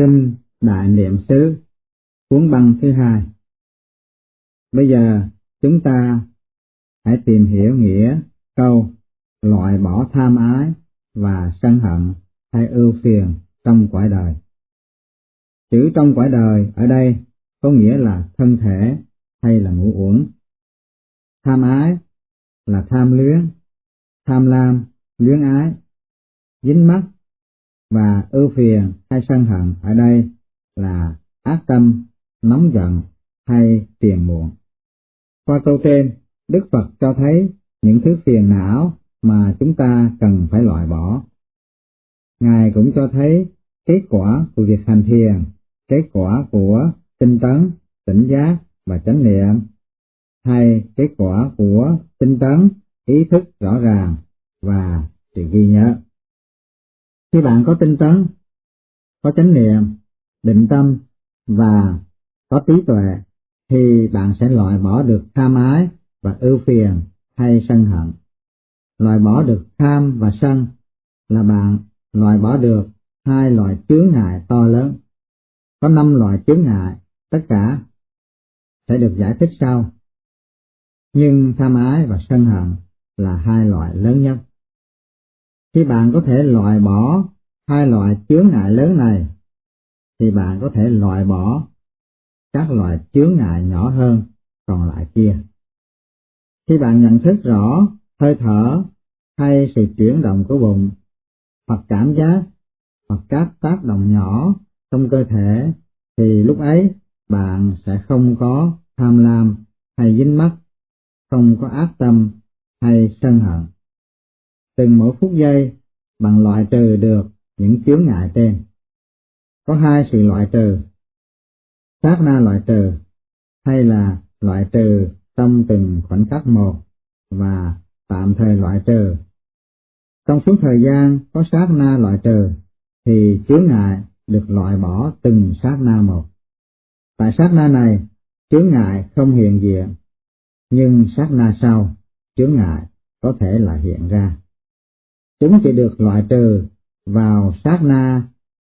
Kinh Đại Niệm xứ cuốn băng thứ hai Bây giờ chúng ta hãy tìm hiểu nghĩa câu loại bỏ tham ái và sân hận hay ưu phiền trong quả đời. Chữ trong quả đời ở đây có nghĩa là thân thể hay là ngũ uẩn. Tham ái là tham luyến, tham lam, luyến ái, dính mắc và ưu phiền hay sân hận ở đây là ác tâm, nóng giận hay phiền muộn. Qua câu trên, Đức Phật cho thấy những thứ phiền não mà chúng ta cần phải loại bỏ. Ngài cũng cho thấy kết quả của việc hành thiền, kết quả của tinh tấn, tỉnh giác và chánh niệm, hay kết quả của tinh tấn, ý thức rõ ràng và sự ghi nhớ. Khi bạn có tinh tấn, có chánh niệm, định tâm và có trí tuệ, thì bạn sẽ loại bỏ được tham ái và ưu phiền hay sân hận. Loại bỏ được tham và sân là bạn loại bỏ được hai loại chướng ngại to lớn. Có năm loại chướng ngại, tất cả sẽ được giải thích sau. Nhưng tham ái và sân hận là hai loại lớn nhất. Khi bạn có thể loại bỏ hai loại chướng ngại lớn này, thì bạn có thể loại bỏ các loại chướng ngại nhỏ hơn còn lại kia. Khi bạn nhận thức rõ hơi thở hay sự chuyển động của bụng, hoặc cảm giác, hoặc các tác động nhỏ trong cơ thể, thì lúc ấy bạn sẽ không có tham lam hay dính mắc, không có ác tâm hay sân hận. Từng mỗi phút giây, bằng loại trừ được những chướng ngại trên. Có hai sự loại trừ, sát na loại trừ, hay là loại trừ trong từng khoảnh khắc một và tạm thời loại trừ. Trong suốt thời gian có sát na loại trừ, thì chướng ngại được loại bỏ từng sát na một. Tại sát na này, chướng ngại không hiện diện, nhưng sát na sau, chướng ngại có thể là hiện ra. Chúng chỉ được loại trừ vào sát na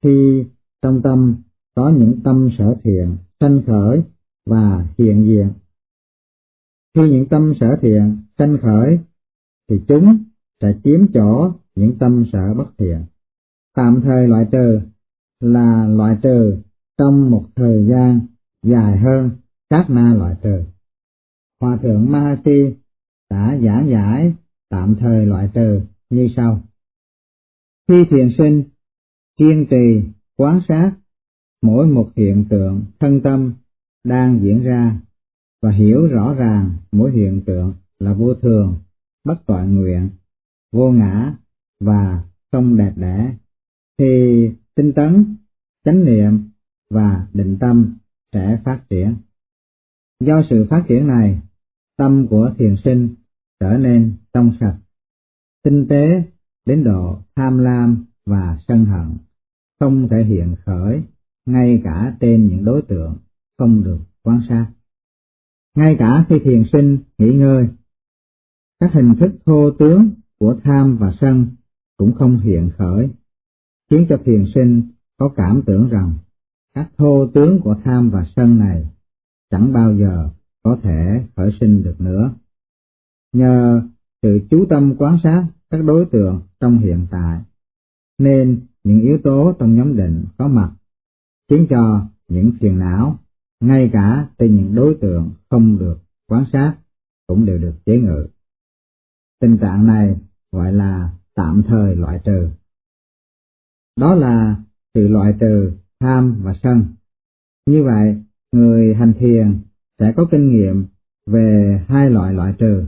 khi trong tâm có những tâm sở thiện, sanh khởi và hiện diện. Khi những tâm sở thiện, sanh khởi thì chúng sẽ chiếm chỗ những tâm sở bất thiện. Tạm thời loại trừ là loại trừ trong một thời gian dài hơn sát na loại trừ. Hòa thượng Mahasi đã giảng giải tạm thời loại trừ như sau. Khi thiền sinh, kiên trì, quán sát mỗi một hiện tượng thân tâm đang diễn ra và hiểu rõ ràng mỗi hiện tượng là vô thường, bất toàn nguyện, vô ngã và không đẹp đẽ, thì tinh tấn, chánh niệm và định tâm sẽ phát triển. Do sự phát triển này, tâm của thiền sinh trở nên trong sạch, tinh tế đến độ tham lam và sân hận, không thể hiện khởi ngay cả trên những đối tượng không được quan sát. Ngay cả khi thiền sinh nghỉ ngơi, các hình thức thô tướng của tham và sân cũng không hiện khởi, khiến cho thiền sinh có cảm tưởng rằng các thô tướng của tham và sân này chẳng bao giờ có thể khởi sinh được nữa. Nhờ sự chú tâm quan sát các đối tượng trong hiện tại, nên những yếu tố trong nhóm định có mặt khiến cho những phiền não, ngay cả từ những đối tượng không được quan sát, cũng đều được chế ngự. Tình trạng này gọi là tạm thời loại trừ. Đó là sự loại trừ tham và sân. Như vậy, người hành thiền sẽ có kinh nghiệm về hai loại loại trừ.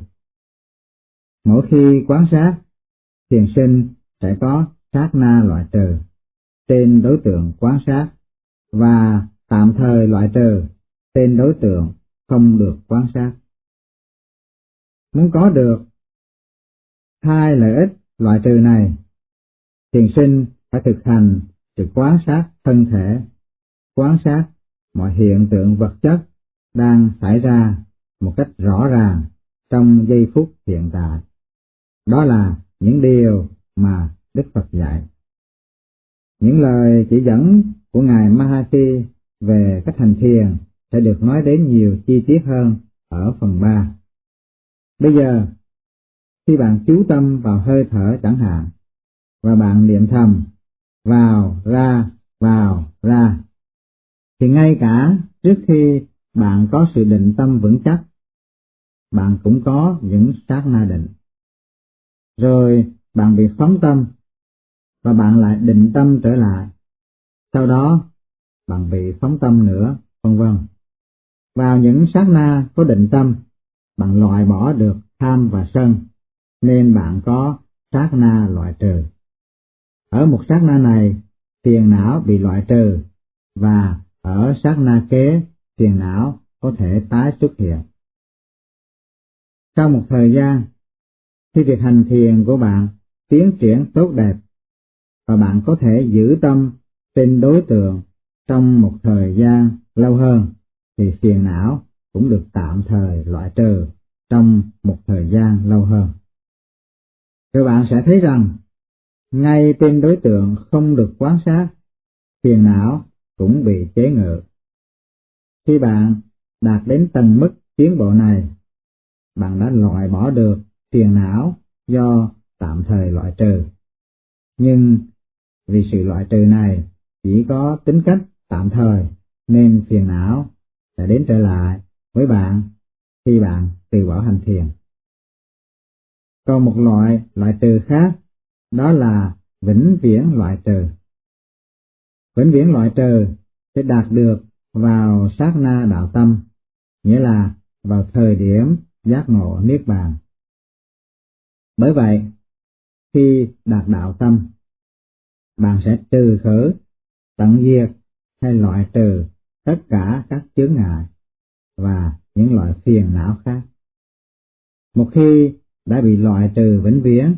Mỗi khi quán sát, thiền sinh sẽ có sát na loại trừ tên đối tượng quán sát và tạm thời loại trừ tên đối tượng không được quan sát. Muốn có được hai lợi ích loại trừ này, thiền sinh phải thực hành sự quan sát thân thể, quan sát mọi hiện tượng vật chất đang xảy ra một cách rõ ràng trong giây phút hiện tại. Đó là những điều mà Đức Phật dạy. Những lời chỉ dẫn của Ngài Mahasi về cách hành thiền sẽ được nói đến nhiều chi tiết hơn ở phần 3. Bây giờ, khi bạn chú tâm vào hơi thở chẳng hạn, và bạn niệm thầm, vào, ra, vào, ra, thì ngay cả trước khi bạn có sự định tâm vững chắc, bạn cũng có những sát na định. Rồi bạn bị phóng tâm, và bạn lại định tâm trở lại. Sau đó, bạn bị phóng tâm nữa, vân vân. Vào những sát na có định tâm, bạn loại bỏ được tham và sân, nên bạn có sát na loại trừ. Ở một sát na này, phiền não bị loại trừ, và ở sát na kế, phiền não có thể tái xuất hiện. Sau một thời gian, khi việc hành thiền của bạn tiến triển tốt đẹp, và bạn có thể giữ tâm trên đối tượng trong một thời gian lâu hơn, thì phiền não cũng được tạm thời loại trừ trong một thời gian lâu hơn. Rồi bạn sẽ thấy rằng, ngay trên đối tượng không được quan sát, phiền não cũng bị chế ngự. Khi bạn đạt đến tầng mức tiến bộ này, bạn đã loại bỏ được phiền não do tạm thời loại trừ. Nhưng vì sự loại trừ này chỉ có tính cách tạm thời nên phiền não sẽ đến trở lại với bạn khi bạn từ bỏ hành thiền. Còn một loại loại trừ khác, đó là vĩnh viễn loại trừ. Vĩnh viễn loại trừ sẽ đạt được vào sát na đạo tâm, nghĩa là vào thời điểm giác ngộ niết bàn. Bởi vậy, khi đạt đạo tâm, bạn sẽ trừ khử, tận diệt hay loại trừ tất cả các chướng ngại và những loại phiền não khác. Một khi đã bị loại trừ vĩnh viễn,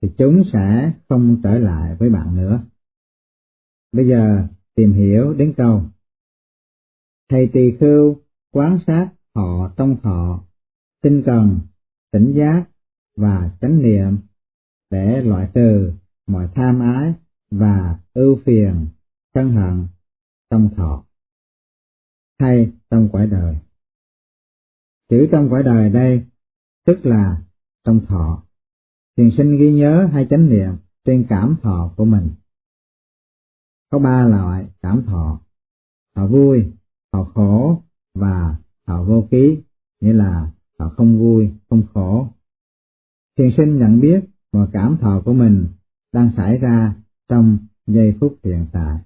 thì chúng sẽ không trở lại với bạn nữa. Bây giờ tìm hiểu đến câu. Thầy tỳ khưu quán sát họ tông thọ, tinh cần, tỉnh giác và chánh niệm để loại trừ mọi tham ái và ưu phiền, sân hận trong thọ hay trong quả đời. Chữ trong quả đời đây tức là trong thọ. Thiền sinh ghi nhớ hay chánh niệm trên cảm thọ của mình. Có ba loại cảm thọ, thọ vui, thọ khổ và thọ vô ký, nghĩa là thọ không vui, không khổ. Thiền sinh nhận biết mọi cảm thọ của mình đang xảy ra trong giây phút hiện tại.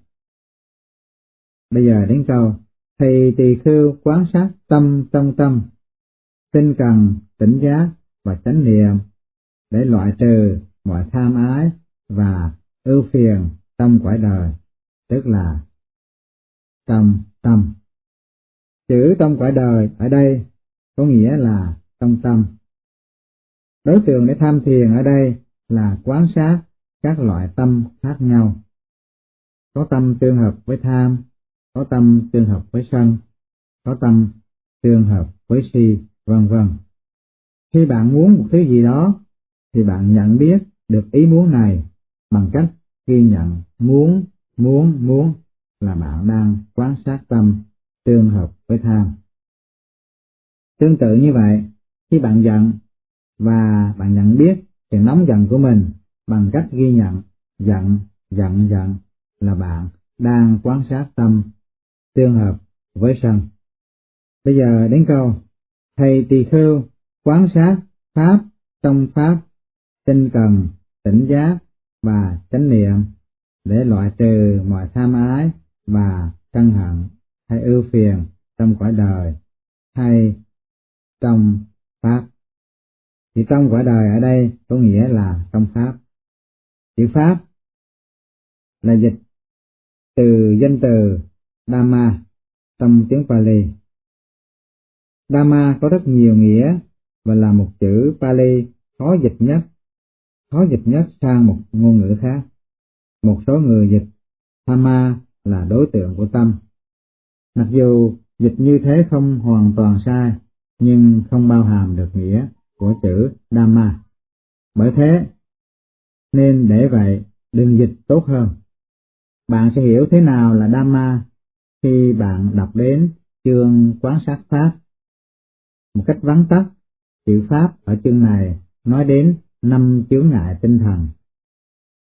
Bây giờ đến câu, thầy tỳ khưu quán sát tâm trong tâm, tinh cần, tỉnh giác và chánh niệm để loại trừ mọi tham ái và ưu phiền trong quả đời, tức là trong tâm. Chữ trong quả đời ở đây có nghĩa là trong tâm. Đối tượng để tham thiền ở đây là quán sát các loại tâm khác nhau. Có tâm tương hợp với tham, có tâm tương hợp với sân, có tâm tương hợp với si, vân vân. Khi bạn muốn một thứ gì đó, thì bạn nhận biết được ý muốn này bằng cách ghi nhận muốn, muốn, muốn là bạn đang quan sát tâm tương hợp với tham. Tương tự như vậy, khi bạn giận và bạn nhận biết sự nóng giận của mình bằng cách ghi nhận giận, giận, giận là bạn đang quan sát tâm tương hợp với sân. Bây giờ đến câu, thầy tỳ khưu quan sát pháp trong pháp, tinh cần, tỉnh giác và chánh niệm để loại trừ mọi tham ái và sân hận hay ưu phiền trong cõi đời hay trong pháp. Thì trong cõi đời ở đây có nghĩa là trong pháp. Chữ pháp là dịch từ danh từ Dhamma trong tiếng Pali. Dhamma có rất nhiều nghĩa và là một chữ Pali khó dịch nhất, khó dịch nhất sang một ngôn ngữ khác. Một số người dịch Thamma là đối tượng của tâm. Mặc dù dịch như thế không hoàn toàn sai, nhưng không bao hàm được nghĩa của chữ Dhamma. Bởi thế, nên để vậy đừng dịch tốt hơn. Bạn sẽ hiểu thế nào là Dhamma khi bạn đọc đến chương quán sát Pháp. Một cách vắn tắt, chữ Pháp ở chương này nói đến năm chướng ngại tinh thần,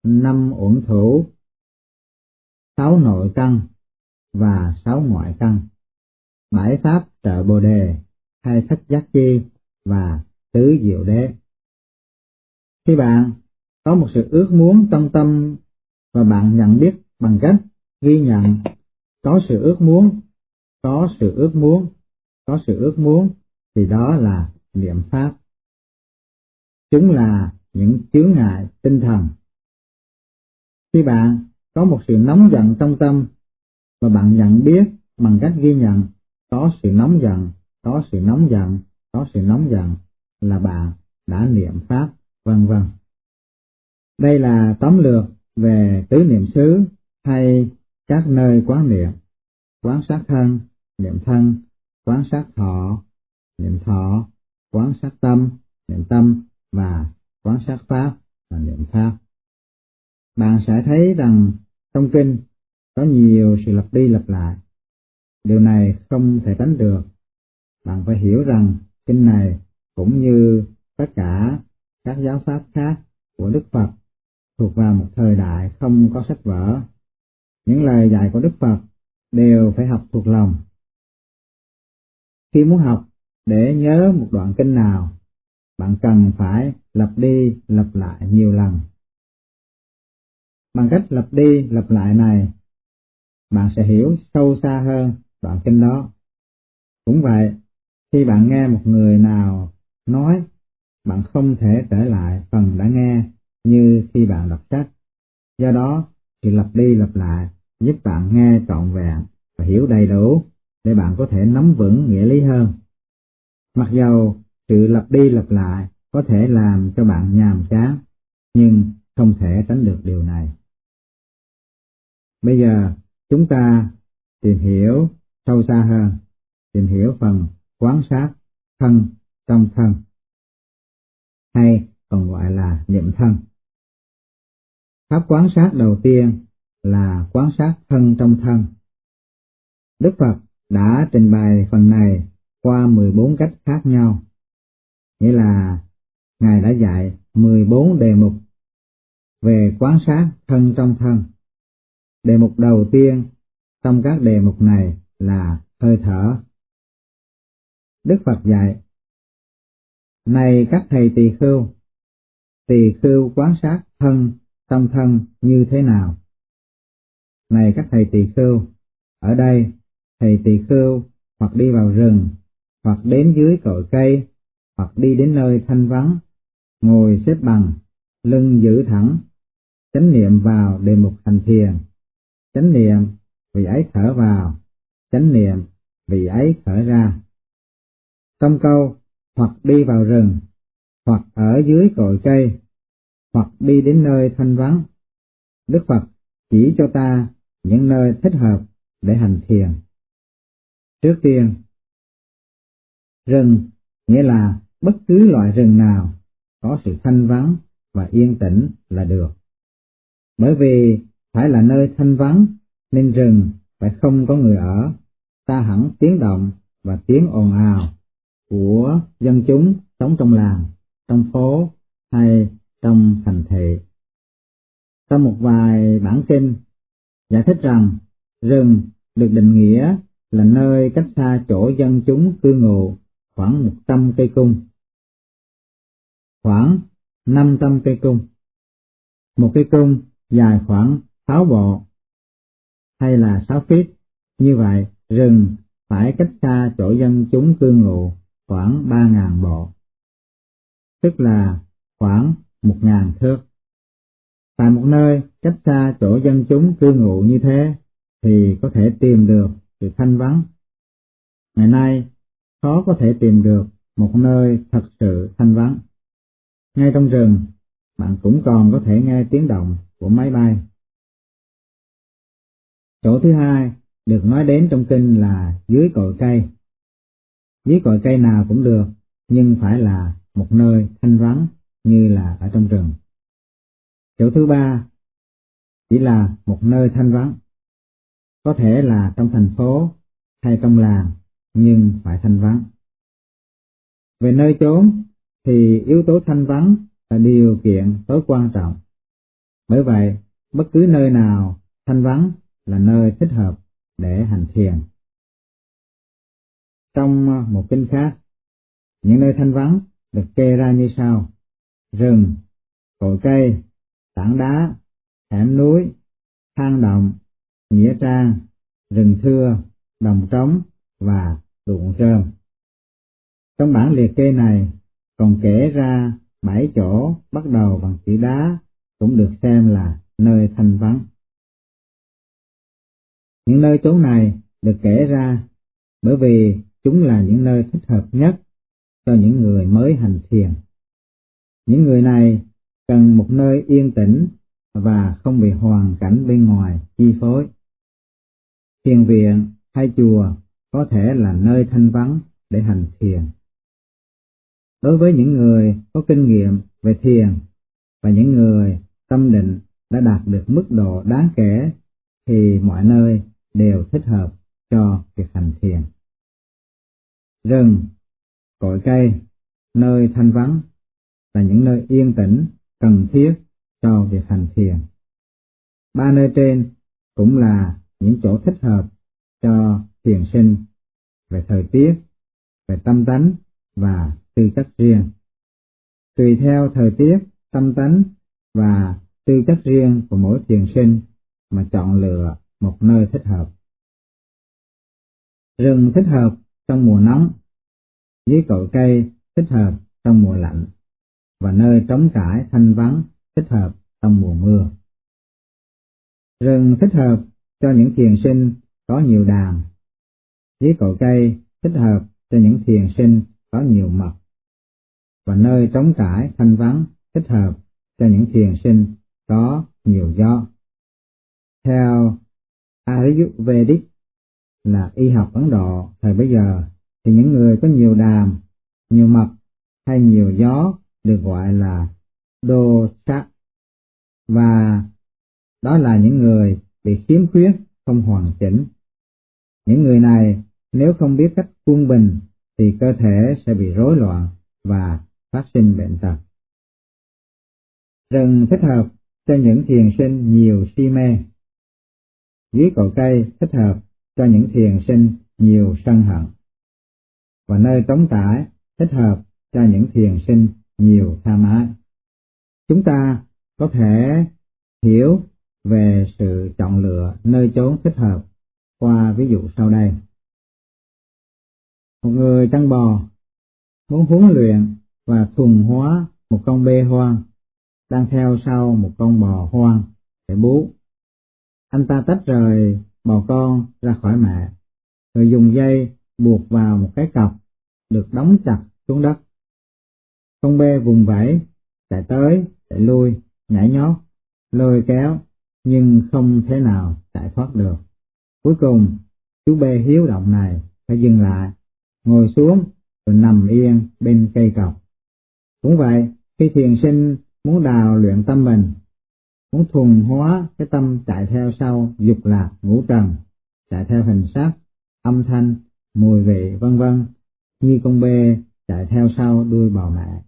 năm uẩn thủ, sáu nội căn và sáu ngoại căn, bảy pháp trợ bồ đề hay thất giác chi và tứ diệu đế. Khi bạn có một sự ước muốn trong tâm và bạn nhận biết bằng cách ghi nhận có sự ước muốn, có sự ước muốn, có sự ước muốn thì đó là niệm pháp. Chúng là những chướng ngại tinh thần. Khi bạn có một sự nóng giận trong tâm và bạn nhận biết bằng cách ghi nhận có sự nóng giận, có sự nóng giận, có sự nóng giận là bạn đã niệm pháp, vân vân. Đây là tóm lược về tứ niệm xứ hay các nơi quán niệm, quán sát thân, niệm thân, quán sát thọ, niệm thọ, quán sát tâm, niệm tâm và quán sát pháp và niệm pháp. Bạn sẽ thấy rằng trong kinh có nhiều sự lặp đi lặp lại. Điều này không thể tránh được. Bạn phải hiểu rằng kinh này cũng như tất cả các giáo pháp khác của Đức Phật thuộc vào một thời đại không có sách vở. Những lời dạy của Đức Phật đều phải học thuộc lòng. Khi muốn học để nhớ một đoạn kinh nào, bạn cần phải lặp đi lặp lại nhiều lần. Bằng cách lặp đi lặp lại này, bạn sẽ hiểu sâu xa hơn đoạn kinh đó. Cũng vậy, khi bạn nghe một người nào nói, bạn không thể trở lại phần đã nghe như khi bạn đọc sách. Do đó, sự lặp đi lặp lại giúp bạn nghe trọn vẹn và hiểu đầy đủ để bạn có thể nắm vững nghĩa lý hơn. Mặc dầu sự lặp đi lặp lại có thể làm cho bạn nhàm chán, nhưng không thể tránh được điều này. Bây giờ, chúng ta tìm hiểu sâu xa hơn, tìm hiểu phần quán sát thân trong thân, hay còn gọi là niệm thân. Pháp quán sát đầu tiên là quán sát thân trong thân. Đức Phật đã trình bày phần này qua 14 cách khác nhau, nghĩa là Ngài đã dạy 14 đề mục về quán sát thân trong thân. Đề mục đầu tiên trong các đề mục này là hơi thở. Đức Phật dạy, này các thầy tỳ khưu, tỳ khưu quán sát thân tâm thân như thế nào? Này các thầy tỳ khưu, ở đây thầy tỳ khưu hoặc đi vào rừng, hoặc đến dưới cội cây, hoặc đi đến nơi thanh vắng, ngồi xếp bằng, lưng giữ thẳng, chánh niệm vào đề mục hành thiền, chánh niệm vì ấy thở vào, chánh niệm vì ấy thở ra. Trong câu hoặc đi vào rừng, hoặc ở dưới cội cây, hoặc đi đến nơi thanh vắng. Đức Phật chỉ cho ta những nơi thích hợp để hành thiền. Trước tiên, rừng nghĩa là bất cứ loại rừng nào có sự thanh vắng và yên tĩnh là được. Bởi vì phải là nơi thanh vắng nên rừng phải không có người ở, ta hẳn tiếng động và tiếng ồn ào của dân chúng sống trong làng, trong phố hay trong thành thị. Trong một vài bản kinh giải thích rằng rừng được định nghĩa là nơi cách xa chỗ dân chúng cư ngụ khoảng 100 cây cung. Khoảng 500 cây cung. Một cây cung dài khoảng 6 bộ hay là 6 feet. Như vậy, rừng phải cách xa chỗ dân chúng cư ngụ khoảng 3.000 bộ. Tức là khoảng 1.000 thước. Tại một nơi cách xa chỗ dân chúng cư ngụ như thế thì có thể tìm được sự thanh vắng. Ngày nay, khó có thể tìm được một nơi thật sự thanh vắng. Ngay trong rừng, bạn cũng còn có thể nghe tiếng động của máy bay. Chỗ thứ hai được nói đến trong kinh là dưới cội cây. Dưới cội cây nào cũng được, nhưng phải là một nơi thanh vắng như là ở trong rừng. Chỗ thứ ba chỉ là một nơi thanh vắng. Có thể là trong thành phố hay trong làng, nhưng phải thanh vắng. Về nơi chốn thì yếu tố thanh vắng là điều kiện tối quan trọng. Bởi vậy, bất cứ nơi nào thanh vắng là nơi thích hợp để hành thiền. Trong ờ, một kinh khác, những nơi thanh vắng được kê ra như sau. Rừng, cội cây, tảng đá, hẻm núi, hang động, nghĩa trang, rừng thưa, đồng trống và ruộng trơm. Trong bản liệt kê này còn kể ra bảy chỗ bắt đầu bằng chữ đá cũng được xem là nơi thanh vắng. Những nơi chốn này được kể ra bởi vì chúng là những nơi thích hợp nhất cho những người mới hành thiền. Những người này cần một nơi yên tĩnh và không bị hoàn cảnh bên ngoài chi phối. Thiền viện hay chùa có thể là nơi thanh vắng để hành thiền. Đối với những người có kinh nghiệm về thiền và những người tâm định đã đạt được mức độ đáng kể thì mọi nơi đều thích hợp cho việc hành thiền. Rừng, cội cây, nơi thanh vắng là những nơi yên tĩnh cần thiết cho việc hành thiền. Ba nơi trên cũng là những chỗ thích hợp cho thiền sinh về thời tiết, về tâm tánh và tư chất riêng. Tùy theo thời tiết, tâm tánh và tư chất riêng của mỗi thiền sinh mà chọn lựa một nơi thích hợp. Rừng thích hợp trong mùa nóng, dưới cội cây thích hợp trong mùa lạnh, và nơi trống trải thanh vắng thích hợp trong mùa mưa. Rừng thích hợp cho những thiền sinh có nhiều đàm, dưới cội cây thích hợp cho những thiền sinh có nhiều mật, và nơi trống trải thanh vắng thích hợp cho những thiền sinh có nhiều gió. Theo Ayurvedic là y học Ấn Độ thời bấy giờ thì những người có nhiều đàm, nhiều mập hay nhiều gió được gọi là dosha và đó là những người bị khiếm khuyết không hoàn chỉnh. Những người này nếu không biết cách quân bình thì cơ thể sẽ bị rối loạn và phát sinh bệnh tật. Rừng thích hợp cho những thiền sinh nhiều si mê. Dưới cội cây thích hợp cho những thiền sinh nhiều sân hận. Và nơi trống trải thích hợp cho những thiền sinh nhiều tham ái. Chúng ta có thể hiểu về sự chọn lựa nơi chốn thích hợp qua ví dụ sau đây. Một người chăn bò muốn huấn luyện và thuần hóa một con bê hoang đang theo sau một con bò hoang để bú. Anh ta tách rời bò con ra khỏi mẹ, rồi dùng dây buộc vào một cái cọc được đóng chặt xuống đất. Con bê vùng vẫy, chạy tới, chạy lui, nhảy nhót, lôi kéo, nhưng không thể nào chạy thoát được. Cuối cùng, chú bê hiếu động này phải dừng lại, ngồi xuống rồi nằm yên bên cây cọc. Cũng vậy, khi thiền sinh muốn đào luyện tâm mình, muốn thuần hóa cái tâm chạy theo sau dục lạc ngũ trần, chạy theo hình sắc, âm thanh, mùi vị vân vân, như con bê chạy theo sau đuôi bò mẹ,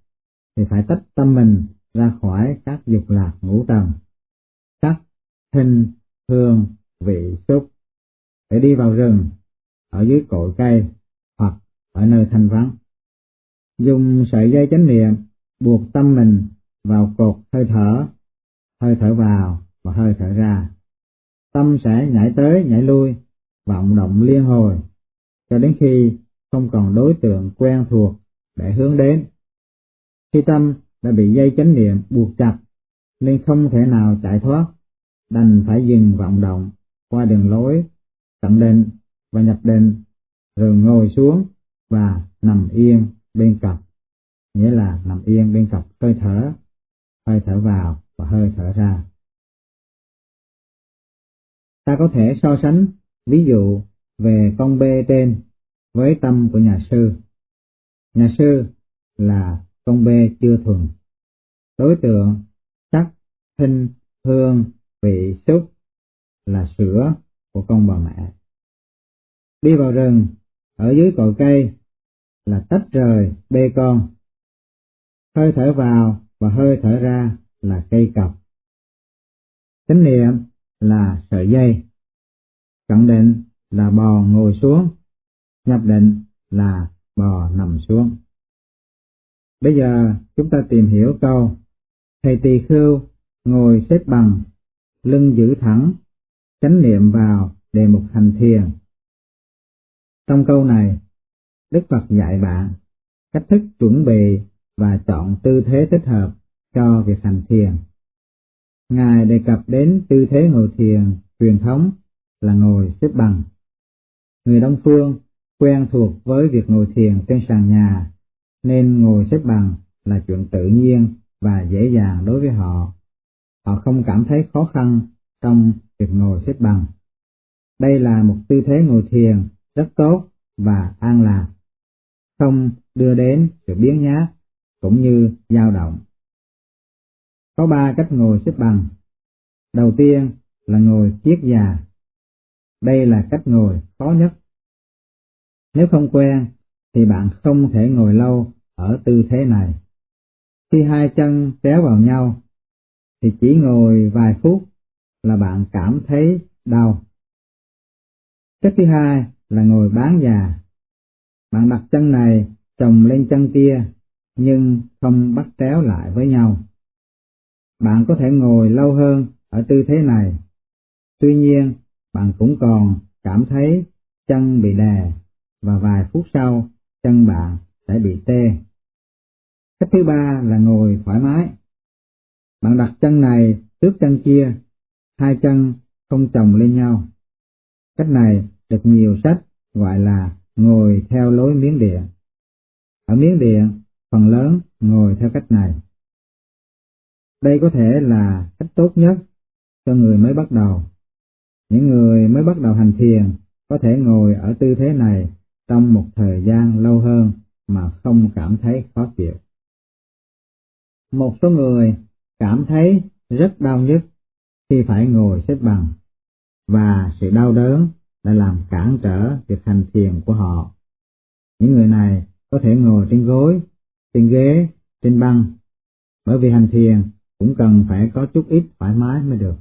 thì phải tách tâm mình ra khỏi các dục lạc ngũ trần, sắc, hình hương, vị, xúc, để đi vào rừng, ở dưới cội cây, hoặc ở nơi thanh vắng. Dùng sợi dây chánh niệm buộc tâm mình vào cột hơi thở, hơi thở vào và hơi thở ra. Tâm sẽ nhảy tới nhảy lui, vọng động liên hồi, cho đến khi không còn đối tượng quen thuộc để hướng đến. Khi tâm đã bị dây chánh niệm buộc chặt, nên không thể nào chạy thoát, đành phải dừng vọng động qua đường lối, tận định và nhập định, rồi ngồi xuống và nằm yên bên cặp, nghĩa là nằm yên bên cặp hơi thở hơi thở vào và hơi thở ra. Ta có thể so sánh ví dụ về con bê trên với tâm của nhà sư. Nhà sư là con bê chưa thuần. Đối tượng sắc, thinh, hương, vị xúc là sữa của con bà mẹ. Đi vào rừng, ở dưới cội cây là tách rời bê con. Hơi thở vào và hơi thở ra là cây cọc. Chánh niệm là sợi dây. Cận định là bò ngồi xuống. Nhập định là bò nằm xuống. Bây giờ chúng ta tìm hiểu câu Thầy tỳ khưu ngồi xếp bằng, lưng giữ thẳng, chánh niệm vào đề mục hành thiền. Trong câu này, Đức Phật dạy bạn cách thức chuẩn bị và chọn tư thế thích hợp cho việc hành thiền. Ngài đề cập đến tư thế ngồi thiền truyền thống là ngồi xếp bằng. Người Đông Phương quen thuộc với việc ngồi thiền trên sàn nhà, nên ngồi xếp bằng là chuyện tự nhiên và dễ dàng đối với họ. Họ không cảm thấy khó khăn trong việc ngồi xếp bằng. Đây là một tư thế ngồi thiền rất tốt và an lạc, không đưa đến sự biến nhát cũng như dao động. Có ba cách ngồi xếp bằng. Đầu tiên là ngồi kiết già. Đây là cách ngồi khó nhất. Nếu không quen, thì bạn không thể ngồi lâu ở tư thế này. Khi hai chân kéo vào nhau, thì chỉ ngồi vài phút là bạn cảm thấy đau. Cách thứ hai là ngồi bán già. Bạn đặt chân này chồng lên chân kia, nhưng không bắt kéo lại với nhau. Bạn có thể ngồi lâu hơn ở tư thế này. Tuy nhiên, bạn cũng còn cảm thấy chân bị đè và vài phút sau chân bạn sẽ bị tê. Cách thứ ba là ngồi thoải mái. Bạn đặt chân này trước chân kia, hai chân không chồng lên nhau. Cách này được nhiều sách gọi là ngồi theo lối miếng điện. Ở miếng điện, phần lớn ngồi theo cách này. Đây có thể là cách tốt nhất cho người mới bắt đầu. Những người mới bắt đầu hành thiền có thể ngồi ở tư thế này trong một thời gian lâu hơn mà không cảm thấy khó chịu. Một số người cảm thấy rất đau nhức khi phải ngồi xếp bằng, và sự đau đớn đã làm cản trở việc hành thiền của họ. Những người này có thể ngồi trên gối, trên ghế, trên băng, bởi vì hành thiền cũng cần phải có chút ít thoải mái mới được.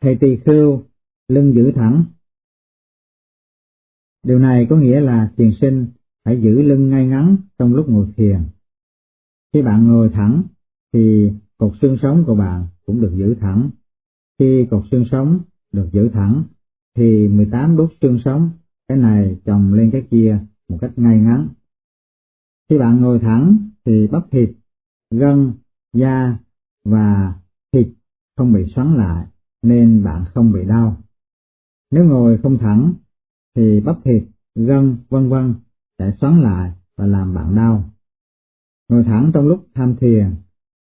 Thầy tỳ khưu, lưng giữ thẳng. Điều này có nghĩa là thiền sinh phải giữ lưng ngay ngắn trong lúc ngồi thiền. Khi bạn ngồi thẳng, thì cột xương sống của bạn cũng được giữ thẳng. Khi cột xương sống được giữ thẳng, thì 18 đốt xương sống, cái này chồng lên cái kia một cách ngay ngắn. Khi bạn ngồi thẳng, thì bắp thịt, gân, da và thịt không bị xoắn lại, nên bạn không bị đau. Nếu ngồi không thẳng, thì bắp thịt, gân, vân vân sẽ xoắn lại và làm bạn đau. Ngồi thẳng trong lúc tham thiền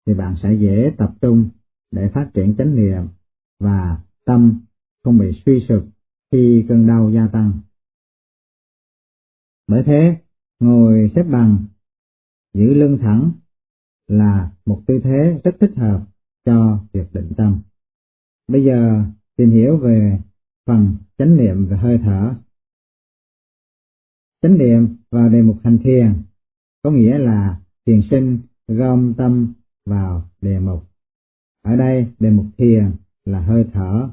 thì bạn sẽ dễ tập trung để phát triển chánh niệm và tâm không bị suy sụp khi cơn đau gia tăng. Bởi thế, ngồi xếp bằng, giữ lưng thẳng là một tư thế rất thích hợp cho việc định tâm. Bây giờ tìm hiểu về phần chánh niệm và hơi thở. Chánh niệm vào đề mục hành thiền có nghĩa là thiền sinh gom tâm vào đề mục. Ở đây đề mục thiền là hơi thở.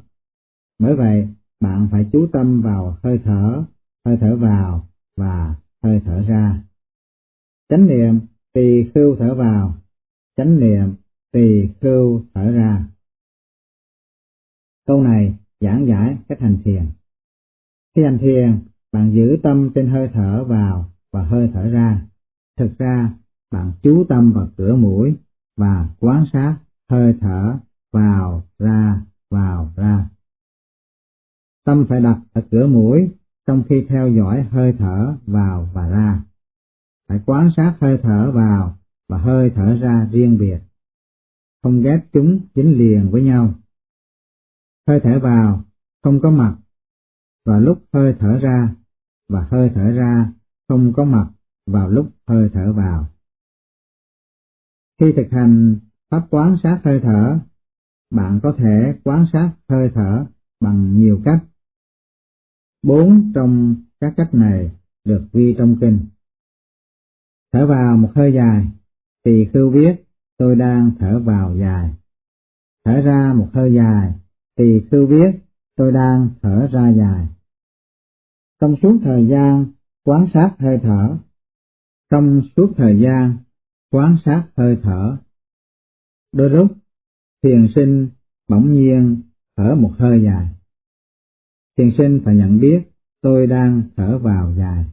Bởi vậy, bạn phải chú tâm vào hơi thở, hơi thở vào và hơi thở ra. Chánh niệm tỳ khưu thở vào, chánh niệm tỳ khưu thở ra. Câu này giảng giải cách hành thiền. Khi hành thiền, bạn giữ tâm trên hơi thở vào và hơi thở ra. Thực ra, bạn chú tâm vào cửa mũi và quan sát hơi thở vào ra vào ra. Tâm phải đặt ở cửa mũi trong khi theo dõi hơi thở vào và ra. Phải quan sát hơi thở vào và hơi thở ra riêng biệt, không ghép chúng dính liền với nhau. Hơi thở vào không có mặt vào lúc hơi thở ra và hơi thở ra không có mặt vào lúc hơi thở vào. Khi thực hành pháp quán sát hơi thở, bạn có thể quán sát hơi thở bằng nhiều cách. Bốn trong các cách này được ghi trong kinh. Thở vào một hơi dài, Tỳ khưu biết tôi đang thở vào dài. Thở ra một hơi dài, tỳ khưu biết tôi đang thở ra dài. Trong suốt thời gian quan sát hơi thở, trong suốt thời gian quan sát hơi thở. Đôi lúc, thiền sinh bỗng nhiên thở một hơi dài. Thiền sinh phải nhận biết tôi đang thở vào dài.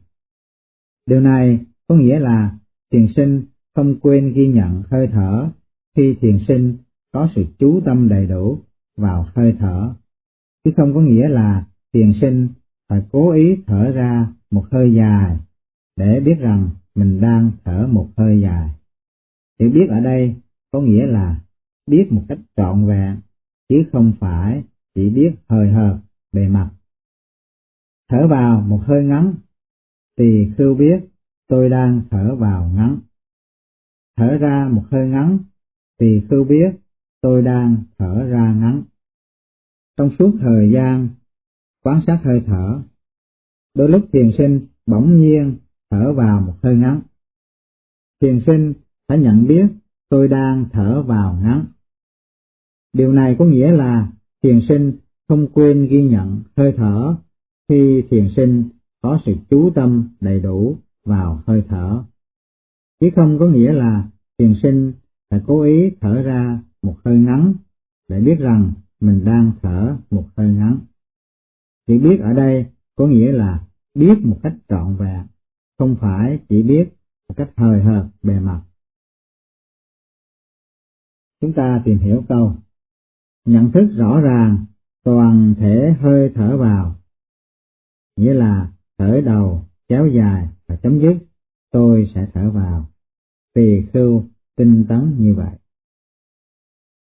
Điều này có nghĩa là thiền sinh không quên ghi nhận hơi thở khi thiền sinh có sự chú tâm đầy đủ vào hơi thở, chứ không có nghĩa là thiền sinh phải cố ý thở ra một hơi dài để biết rằng mình đang thở một hơi dài. Hiểu biết ở đây có nghĩa là biết một cách trọn vẹn, chứ không phải chỉ biết hơi hợt bề mặt. Thở vào một hơi ngắn, thì khưu biết tôi đang thở vào ngắn. Thở ra một hơi ngắn, thì cứ biết tôi đang thở ra ngắn. Trong suốt thời gian quan sát hơi thở, đôi lúc thiền sinh bỗng nhiên thở vào một hơi ngắn. Thiền sinh phải nhận biết tôi đang thở vào ngắn. Điều này có nghĩa là thiền sinh không quên ghi nhận hơi thở khi thiền sinh có sự chú tâm đầy đủ vào hơi thở. Chứ không có nghĩa là thiền sinh phải cố ý thở ra một hơi ngắn để biết rằng mình đang thở một hơi ngắn. Chỉ biết ở đây có nghĩa là biết một cách trọn vẹn, không phải chỉ biết một cách hời hợt bề mặt. Chúng ta tìm hiểu câu nhận thức rõ ràng toàn thể hơi thở vào, nghĩa là thở đầu, kéo dài và chấm dứt, tôi sẽ thở vào. Tỳ khưu tinh tấn như vậy.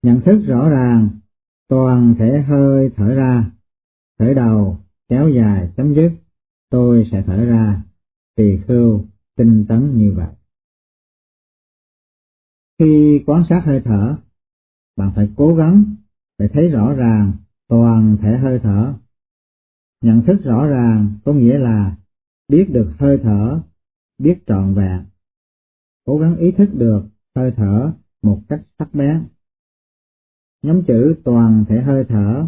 Nhận thức rõ ràng toàn thể hơi thở ra, thở đầu, kéo dài, chấm dứt, tôi sẽ thở ra, tỳ khưu tinh tấn như vậy. Khi quan sát hơi thở, bạn phải cố gắng để thấy rõ ràng toàn thể hơi thở. Nhận thức rõ ràng có nghĩa là biết được hơi thở, biết trọn vẹn, cố gắng ý thức được hơi thở một cách sắc bén. Nhóm chữ toàn thể hơi thở,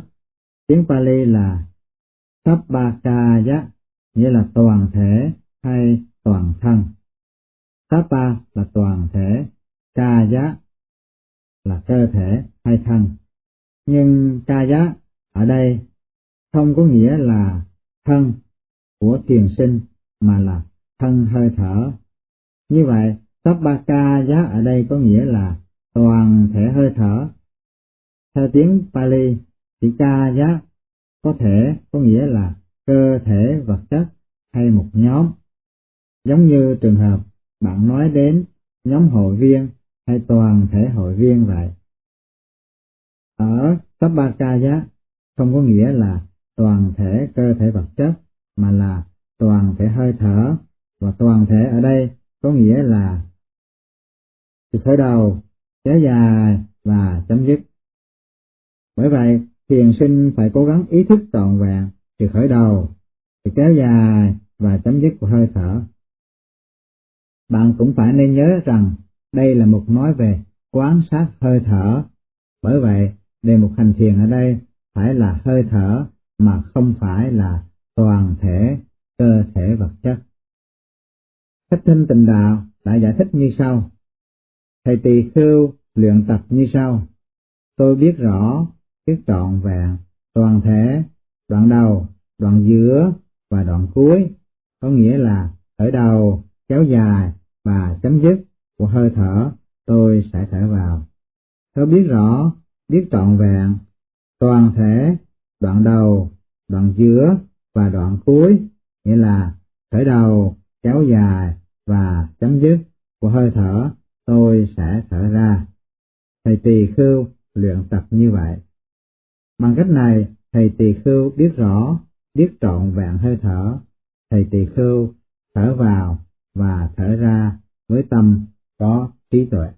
tiếng Pali là Sabbakaya, nghĩa là toàn thể hay toàn thân. Sabba là toàn thể, Kaya là cơ thể hay thân. Nhưng Kaya ở đây không có nghĩa là thân của thiền sinh mà là thân hơi thở. Như vậy, Sabbakaya ở đây có nghĩa là toàn thể hơi thở. Theo tiếng Pali, chữ Kaya có thể có nghĩa là cơ thể vật chất hay một nhóm. Giống như trường hợp bạn nói đến nhóm hội viên hay toàn thể hội viên vậy. Ở Sabbakaya không có nghĩa là toàn thể cơ thể vật chất, mà là toàn thể hơi thở, và toàn thể ở đây có nghĩa là từ khởi đầu, kéo dài và chấm dứt. Bởi vậy, thiền sinh phải cố gắng ý thức trọn vẹn từ khởi đầu, từ kéo dài và chấm dứt của hơi thở. Bạn cũng phải nên nhớ rằng đây là một nói về quán sát hơi thở. Bởi vậy, đề mục hành thiền ở đây phải là hơi thở mà không phải là toàn thể cơ thể vật chất. Cách thinh tình đạo đã giải thích như sau. Thầy tỳ khưu luyện tập như sau. Tôi biết rõ, biết trọn vẹn, toàn thể, đoạn đầu, đoạn giữa và đoạn cuối, có nghĩa là khởi đầu, kéo dài và chấm dứt của hơi thở, tôi sẽ thở vào. Tôi biết rõ, biết trọn vẹn, toàn thể, đoạn đầu, đoạn giữa và đoạn cuối, nghĩa là khởi đầu, kéo dài và chấm dứt của hơi thở, tôi sẽ thở ra. Thầy tỳ khưu luyện tập như vậy. Bằng cách này, thầy tỳ khưu biết rõ, biết trọn vẹn hơi thở. Thầy tỳ khưu thở vào và thở ra với tâm có trí tuệ.